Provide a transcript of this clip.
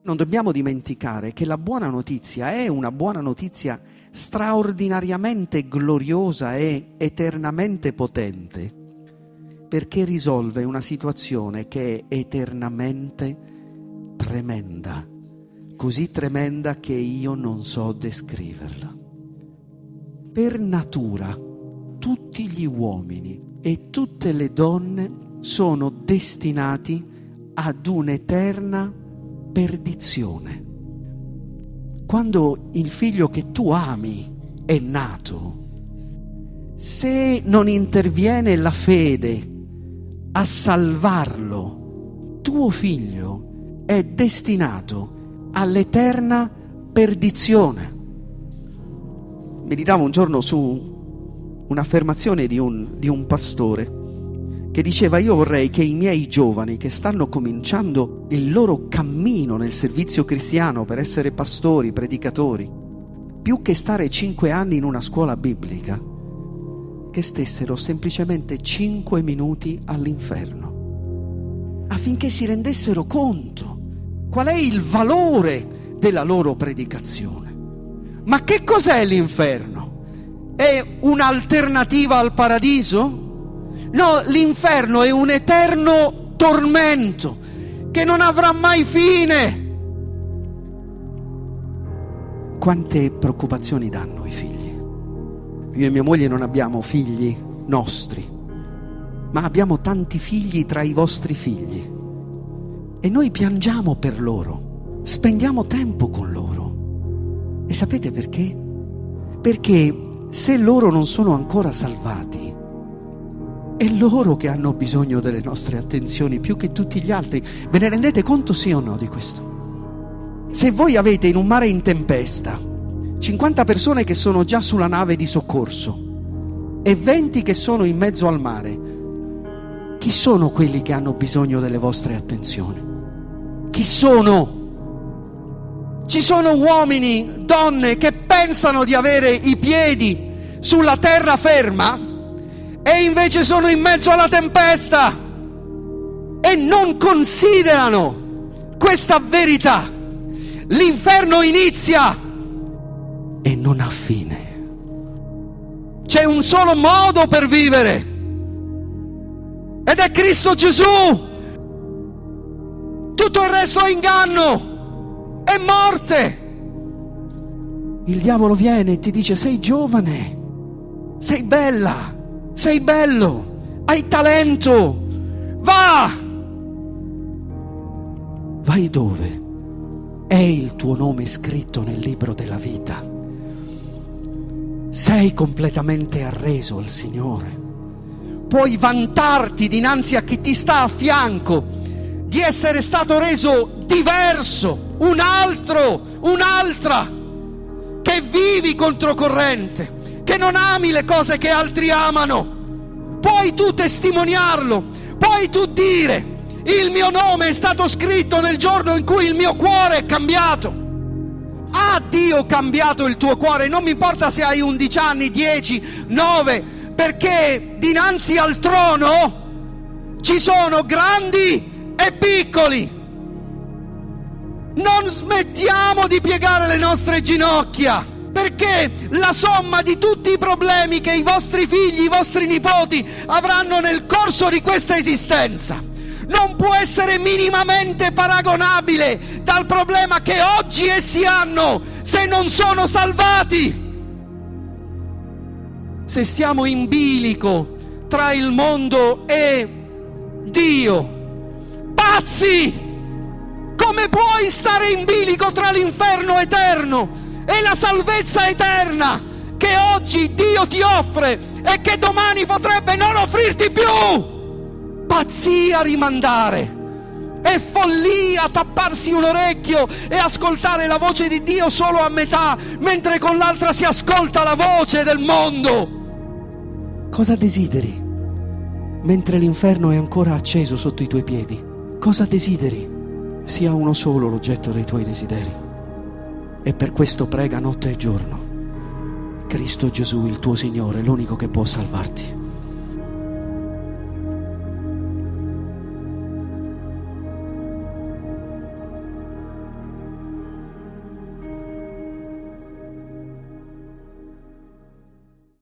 Non dobbiamo dimenticare che la buona notizia è una buona notizia straordinariamente gloriosa e eternamente potente, perché risolve una situazione che è eternamente tremenda, così tremenda che io non so descriverla. Per natura tutti gli uomini e tutte le donne sono destinati ad un'eterna perdizione. Quando il figlio che tu ami è nato, se non interviene la fede a salvarlo, tuo figlio è destinato all'eterna perdizione. Meditavo un giorno su un'affermazione di un, di un pastore che diceva io vorrei che i miei giovani che stanno cominciando il loro cammino nel servizio cristiano per essere pastori, predicatori, più che stare cinque anni in una scuola biblica, che stessero semplicemente cinque minuti all'inferno, affinché si rendessero conto qual è il valore della loro predicazione. Ma che cos'è l'inferno? È un'alternativa al paradiso? No, l'inferno è un eterno tormento che non avrà mai fine. Quante preoccupazioni danno i figli? Io e mia moglie non abbiamo figli nostri, ma abbiamo tanti figli tra i vostri figli. E noi piangiamo per loro, spendiamo tempo con loro. E sapete perché? Perché se loro non sono ancora salvati, è loro che hanno bisogno delle nostre attenzioni più che tutti gli altri. Ve ne rendete conto sì o no di questo? Se voi avete in un mare in tempesta 50 persone che sono già sulla nave di soccorso e 20 che sono in mezzo al mare, chi sono quelli che hanno bisogno delle vostre attenzioni? Chi sono? Ci sono uomini, donne che pensano di avere i piedi sulla terra ferma e invece sono in mezzo alla tempesta e non considerano questa verità. L'inferno inizia e non ha fine. C'è un solo modo per vivere ed è Cristo Gesù. Tutto il resto è inganno, è morte. Il diavolo viene e ti dice sei giovane, sei bella sei bello, hai talento, va! Vai dove? È il tuo nome scritto nel libro della vita. Sei completamente arreso al Signore. Puoi vantarti dinanzi a chi ti sta a fianco di essere stato reso diverso, un altro, un'altra, che vivi controcorrente che non ami le cose che altri amano. Puoi tu testimoniarlo, puoi tu dire, il mio nome è stato scritto nel giorno in cui il mio cuore è cambiato. Ha Dio cambiato il tuo cuore? Non mi importa se hai 11 anni, 10, 9, perché dinanzi al trono ci sono grandi e piccoli. Non smettiamo di piegare le nostre ginocchia perché la somma di tutti i problemi che i vostri figli, i vostri nipoti avranno nel corso di questa esistenza non può essere minimamente paragonabile dal problema che oggi essi hanno se non sono salvati. Se stiamo in bilico tra il mondo e Dio, pazzi! Come puoi stare in bilico tra l'inferno eterno e la salvezza eterna che oggi Dio ti offre e che domani potrebbe non offrirti più. Pazzia rimandare. È follia tapparsi un orecchio e ascoltare la voce di Dio solo a metà, mentre con l'altra si ascolta la voce del mondo. Cosa desideri? Mentre l'inferno è ancora acceso sotto i tuoi piedi, cosa desideri? Sia uno solo l'oggetto dei tuoi desideri e per questo prega notte e giorno. Cristo Gesù, il tuo Signore, l'unico che può salvarti.